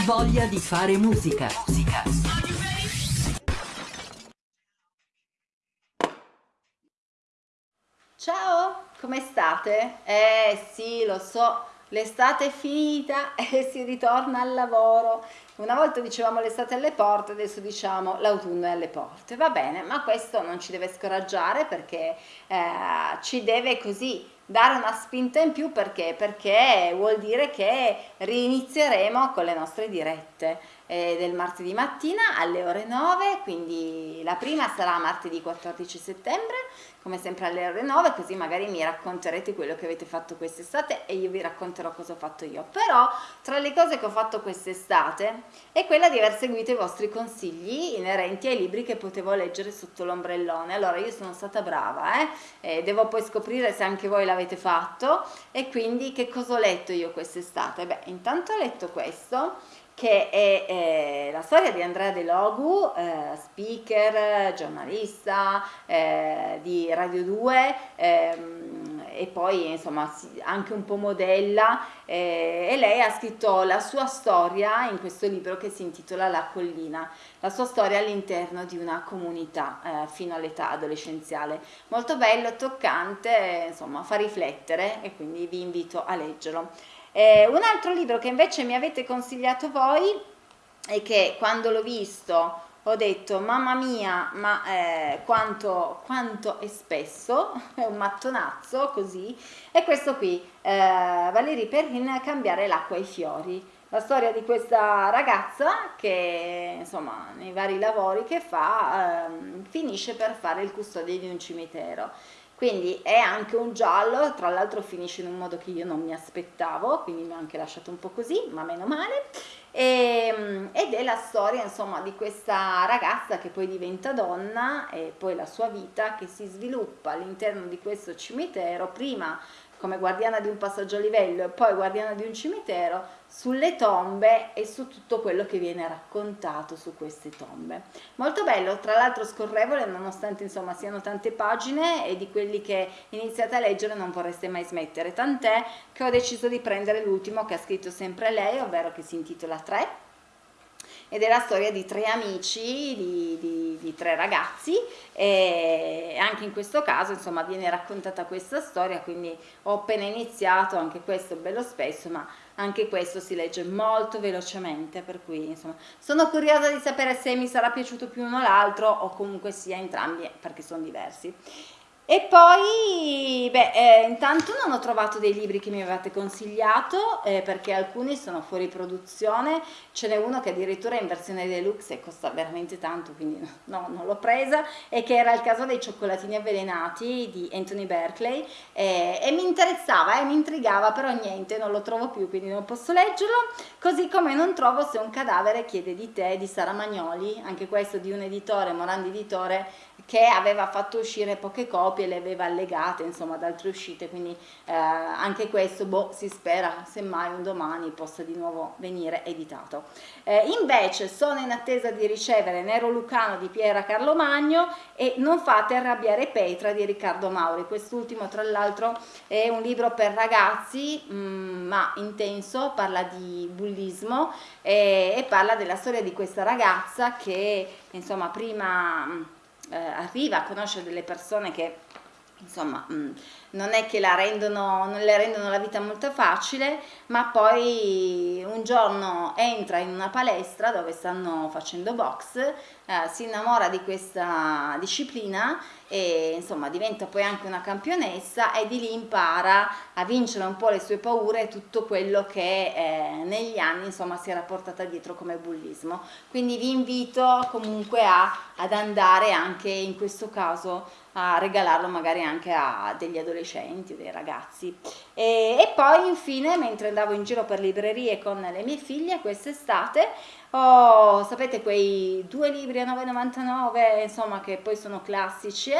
Voglia di fare musica. Musica. Ciao, come state? Eh sì, lo so, l'estate è finita e si ritorna al lavoro. Una volta dicevamo l'estate alle porte, adesso diciamo l'autunno è alle porte. Va bene, ma questo non ci deve scoraggiare perché eh, ci deve così dare una spinta in più perché? Perché vuol dire che rinizieremo con le nostre dirette eh, del martedì mattina alle ore 9, quindi la prima sarà martedì 14 settembre, come sempre alle ore 9, così magari mi racconterete quello che avete fatto quest'estate e io vi racconterò cosa ho fatto io. Però tra le cose che ho fatto quest'estate è quella di aver seguito i vostri consigli inerenti ai libri che potevo leggere sotto l'ombrellone. Allora io sono stata brava, eh? Eh, devo poi scoprire se anche voi l'avete fatto e quindi che cosa ho letto io quest'estate? Beh, intanto ho letto questo che è eh, la storia di Andrea De Logu, eh, speaker, giornalista eh, di Radio 2 ehm, e poi insomma anche un po' modella eh, e lei ha scritto la sua storia in questo libro che si intitola La collina, la sua storia all'interno di una comunità eh, fino all'età adolescenziale. Molto bello, toccante, insomma fa riflettere e quindi vi invito a leggerlo. Eh, un altro libro che invece mi avete consigliato voi e che quando l'ho visto ho detto mamma mia ma eh, quanto, quanto è spesso è un mattonazzo così è questo qui eh, Valérie Perrin cambiare l'acqua ai fiori. La storia di questa ragazza che insomma nei vari lavori che fa eh, finisce per fare il custode di un cimitero quindi è anche un giallo, tra l'altro finisce in un modo che io non mi aspettavo, quindi mi ha anche lasciato un po' così, ma meno male. E, ehm, ed è la storia insomma di questa ragazza che poi diventa donna e poi la sua vita che si sviluppa all'interno di questo cimitero, prima come guardiana di un passaggio a livello e poi guardiana di un cimitero, sulle tombe e su tutto quello che viene raccontato su queste tombe. Molto bello, tra l'altro scorrevole, nonostante insomma siano tante pagine e di quelli che iniziate a leggere non vorreste mai smettere, tant'è che ho deciso di prendere l'ultimo che ha scritto sempre lei, ovvero che si intitola 3 ed è la storia di tre amici, di, di, di, tre ragazzi e anche in questo caso insomma viene raccontata questa storia quindi ho appena iniziato, anche questo bello spesso ma anche questo si legge molto velocemente per cui insomma sono curiosa di sapere se mi sarà piaciuto più uno o l'altro o comunque sia entrambi perché sono diversi e poi, beh, eh, intanto non ho trovato dei libri che mi avevate consigliato eh, perché alcuni sono fuori produzione, ce n'è uno che addirittura è in versione deluxe e costa veramente tanto, quindi no, non l'ho presa, e che era il caso dei cioccolatini avvelenati di Anthony Berkeley. Eh, e mi interessava e mi intrigava, però niente, non lo trovo più, quindi non posso leggerlo, così come non trovo se un cadavere chiede di te di Sara Magnoli, anche questo di un editore, Morandi Editore, che aveva fatto uscire poche copie, le aveva allegate insomma ad altre uscite, quindi eh, anche questo boh, si spera semmai un domani possa di nuovo venire editato. Eh, invece sono in attesa di ricevere Nero Lucano di Piera Carlo Magno e Non fate arrabbiare Petra di Riccardo Mauri, quest'ultimo tra l'altro è un libro per ragazzi mh, mm, ma intenso, parla di bullismo e, e parla della storia di questa ragazza che insomma prima eh, arriva a conoscere delle persone che insomma mm, non è che la rendono, non le rendono la vita molto facile, ma poi un giorno entra in una palestra dove stanno facendo box, eh, si innamora di questa disciplina e insomma diventa poi anche una campionessa e di lì impara a vincere un po' le sue paure e tutto quello che eh, negli anni insomma si era portata dietro come bullismo. Quindi vi invito comunque a, ad andare anche in questo caso a regalarlo magari anche a degli adolescenti, dei ragazzi. E, e poi infine, mentre andavo in giro per librerie con le mie figlie quest'estate, ho, sapete, quei due libri a 9,99, insomma, che poi sono classici?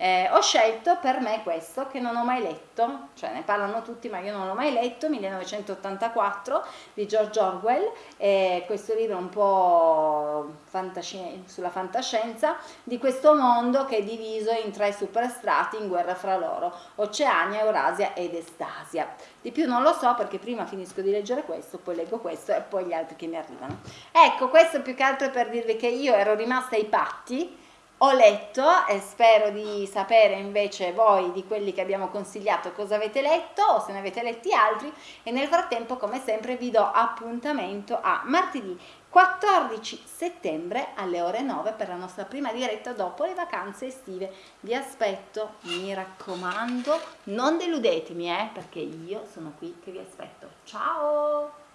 Eh, ho scelto per me questo che non ho mai letto, cioè ne parlano tutti ma io non l'ho mai letto, 1984 di George Orwell, eh, questo libro un po' fantasci sulla fantascienza di questo mondo che è diviso in tre superstrati in guerra fra loro, Oceania, Eurasia ed Estasia. Di più non lo so perché prima finisco di leggere questo, poi leggo questo e poi gli altri che mi arrivano. Ecco, questo più che altro per dirvi che io ero rimasta ai patti ho letto e spero di sapere invece voi di quelli che abbiamo consigliato cosa avete letto o se ne avete letti altri e nel frattempo come sempre vi do appuntamento a martedì 14 settembre alle ore 9 per la nostra prima diretta dopo le vacanze estive. Vi aspetto, mi raccomando, non deludetemi eh, perché io sono qui che vi aspetto. Ciao!